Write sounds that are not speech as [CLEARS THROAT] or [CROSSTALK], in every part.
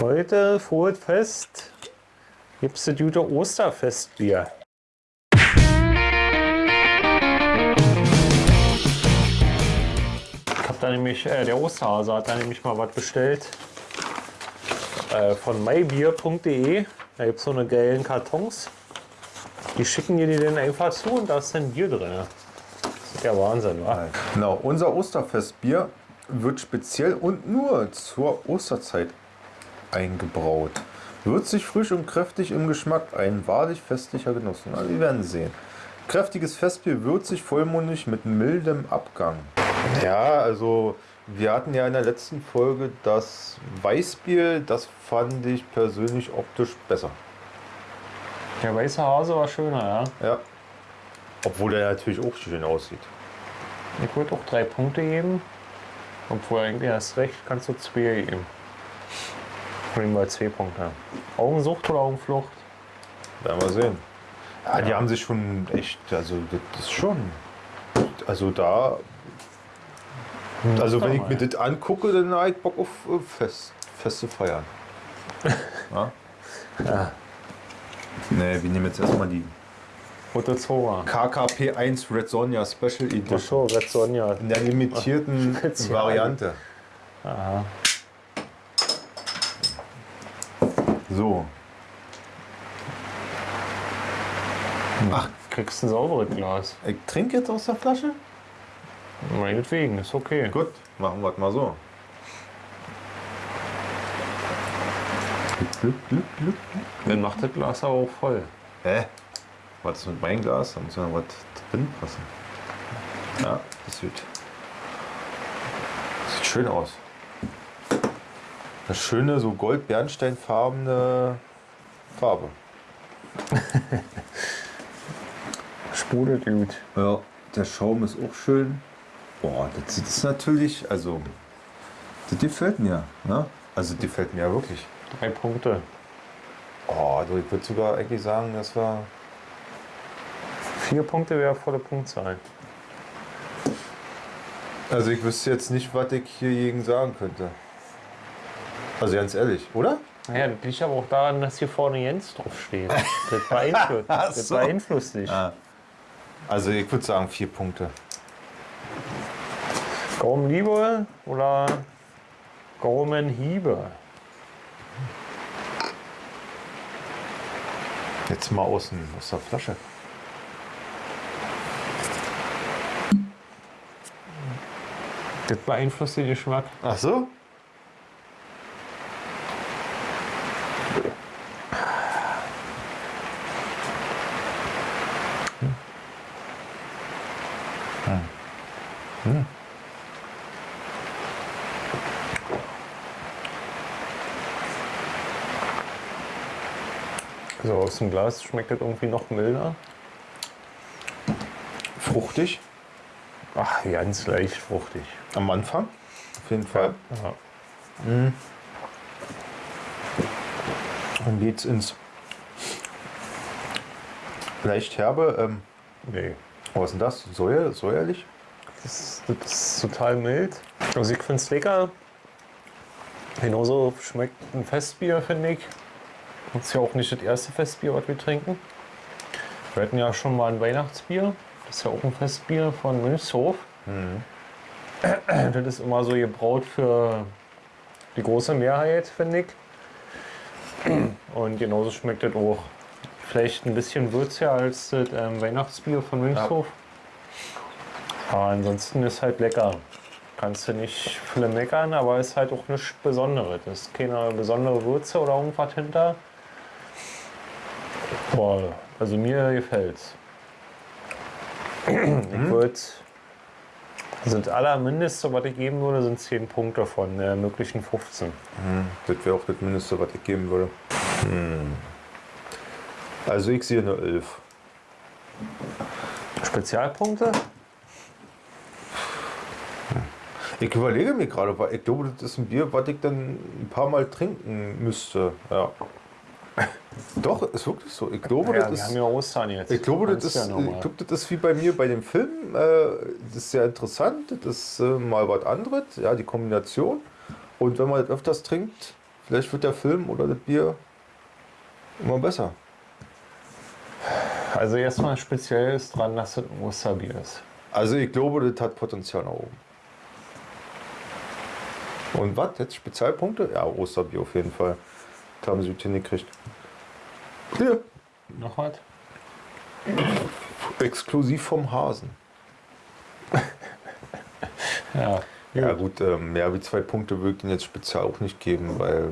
Heute, frohes Fest, gibt es das gute Osterfestbier. Ich habe da nämlich, äh, der Osterhase hat da nämlich mal was bestellt. Äh, von mybier.de. Da gibt es so eine geilen Kartons. Die schicken dir die dann einfach zu und da ist dann Bier drin. Das ist ja Wahnsinn, wa? Genau, unser Osterfestbier wird speziell und nur zur Osterzeit eingebraut. Würzig, frisch und kräftig im Geschmack, ein wahrlich festlicher Genuss. Also wir werden sehen. Kräftiges Festbier, würzig, vollmundig mit mildem Abgang. Ja, also wir hatten ja in der letzten Folge das Weißbier, das fand ich persönlich optisch besser. Der weiße Hase war schöner, ja. Ja. Obwohl der natürlich auch schön aussieht. Ich würde auch drei Punkte geben. Obwohl eigentlich hast recht, kannst du zwei geben. Nehmen wir zwei Punkte. Augensucht oder Augenflucht? Werden wir sehen. Ja, die haben sich schon echt, also das ist schon, also da, also wenn ich mir das angucke, dann habe ich Bock auf Fest, Feste feiern. [LAUGHS] ja? Ja. Nee, wir nehmen jetzt erstmal die Rote Zora. KKP 1 Red Sonja Special Edition. Red Sonja. In der limitierten. [LAUGHS] Variante. Aha. So. Ach, kriegst ein sauberes Glas. Ich trinke jetzt aus der Flasche? Meinetwegen, ist okay. Gut, machen wir es mal so. Dann macht das Glas aber auch voll. Hä? Was ist mit meinem Glas? Da muss ja noch was drin passen. Ja, das sieht, sieht schön aus. Eine schöne, so gold-bernsteinfarbene Farbe. [LAUGHS] Sprudelt gut. Ja, der Schaum ist auch schön. Boah, das sieht es natürlich, also, das gefällt mir. Ne? Also, das gefällt mir ja wirklich. Drei Punkte. Oh, also ich würde sogar eigentlich sagen, das war. Vier Punkte wäre volle Punktzahl. Also, ich wüsste jetzt nicht, was ich hier gegen sagen könnte. Also, ganz ehrlich, oder? Ja, das liegt aber auch daran, dass hier vorne Jens drauf steht. Das beeinflusst, [LAUGHS] Ach das beeinflusst dich. Ah. Also, ich würde sagen, vier Punkte. Gaumenliebe oder Gaumenhiebe? Jetzt mal außen aus der Flasche. Das beeinflusst den Geschmack. Ach so? So, aus dem Glas schmeckt das irgendwie noch milder. Fruchtig. Ach, ganz leicht fruchtig. Am Anfang. Auf jeden Fall. Ja. Dann geht's ins leicht herbe. Ähm, Nee. was ist denn das? Säuer, säuerlich? Das, das ist total mild. Also ich finde es lecker. Genauso schmeckt ein Festbier, finde ich. Das ist ja auch nicht das erste Festbier, was wir trinken. Wir hatten ja schon mal ein Weihnachtsbier. Das ist ja auch ein Festbier von Münchshof. Das ist immer so gebraut für die große Mehrheit, finde ich. Und genauso schmeckt das auch. Vielleicht ein bisschen würziger als das ähm, Weihnachtsbier von Münchshof. Aber ansonsten ist halt lecker. Kannst du nicht viele meckern, aber ist halt auch nichts Besonderes. Es ist keine besondere Würze oder irgendwas hinter. Boah, also mir gefällt's. Ich würde, also das allermindeste, was ich geben würde, sind 10 Punkte von äh, möglichen 15. Das wäre auch das Mindeste, was ich geben würde. Hm. Also ich sehe eine 11. Spezialpunkte? Ich überlege mir gerade, weil ich glaube, das ist ein Bier, was ich dann ein paar Mal trinken müsste. Ja. [LAUGHS] Doch, ist wirklich so. Ich glaube, Ja, das wir ist. haben ja. Ich glaube, das ja ich glaube, das ist wie bei mir bei dem Film. Äh, das ist sehr interessant. Das ist äh, mal was anderes. Ja, die Kombination. Und wenn man das öfters trinkt, Vielleicht wird der Film oder das Bier immer besser. Also erstmal speziell ist dran, dass es ein Osterbier ist. Also ich glaube, das hat Potenzial nach oben. Und was? Jetzt Spezialpunkte? Ja, Osterbier auf jeden Fall. Das haben sie gut hingekriegt. Hier. Noch was? Exklusiv vom Hasen. [LAUGHS] Ja. Ja gut, ähm, mehr wie zwei Punkte würde ich Ihnen jetzt speziell auch nicht geben, weil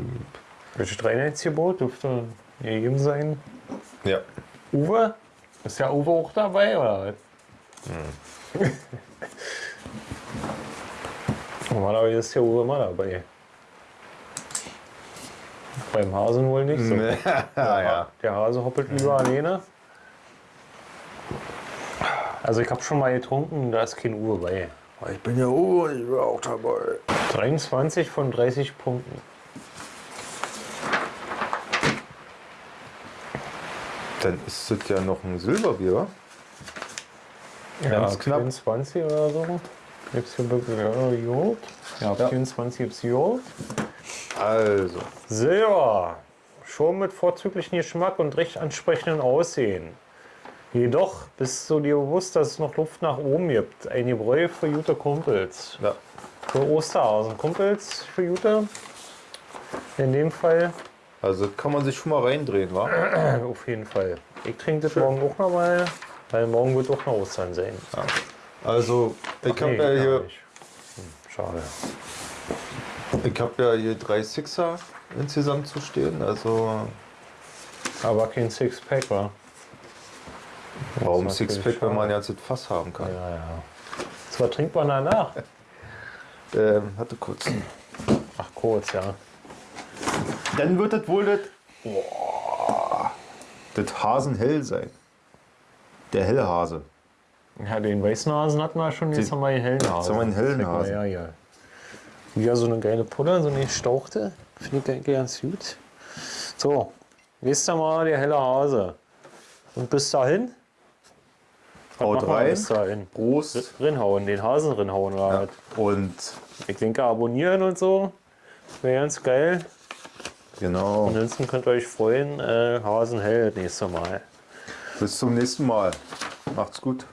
Welches Reinheitsgebot dürfte gegeben sein? ja, Uwe? Ist ja Uwe auch dabei, oder was? [LAUGHS] Normalerweise ist ja Uwe immer dabei. Beim Hasen wohl nicht so. [LAUGHS] ja, ja. Der Hase hoppelt lieber alleine. Also ich habe schon mal getrunken, da ist kein Uwe bei. Ich bin ja Uwe und ich bin auch dabei. 23 von 30 Punkten. Dann ist das ja noch ein Silberbier, wa? Ganz ja, knapp. 24 oder so. Gibt's hier wirklich ja, Joghurt? Ja, Ja. 24 gibt's Joghurt. Also, Silber. Schon mit vorzüglichen Geschmack und recht ansprechenden Aussehen. Jedoch bist du dir bewusst, dass es noch Luft nach oben gibt. Ein Gebräu für gute Kumpels. ja. Für Osterhasen. Kumpels für gute. In dem Fall Also kann man sich schon mal reindrehen, wa? [CLEARS THROAT] auf jeden Fall. Ich trinke das morgen auch noch mal, weil morgen wird auch noch Ostern sein. Also, ich habe Nee, ja hier. Hm, Schade. Ich habe ja hier drei Sixer insgesamt zu stehen. Also, Aber kein Sixpack, wa? warum Sixpack, wenn man jetzt das Fass haben kann? Ja, ja. Zwar trinkt man danach. [LAUGHS] Ähm, hatte kurz. Ach, kurz, ja. Dann wird das wohl das, Boah, das Hasenhell sein. Der helle Hase. Ja, den weißen Hasen hatten wir schon, jetzt Die- haben wir den hellen Hasen. haben wir den hellen Hasen. her, ja. Wieder so eine geile Pulle, so eine gestauchte. Finde ich eigentlich ganz gut. So, nächstes Mal der helle Hase. Und bis dahin? Haut rein. Bis dahin. Prost. Rinhauen, den Hasen rinhauen. Oder Ja. Und Ich denke, abonnieren und so. Wäre ganz geil. genau, Ansonsten könnt ihr euch freuen, äh, Hasen hell das nächste Mal. bis zum nächsten Mal. Macht's gut.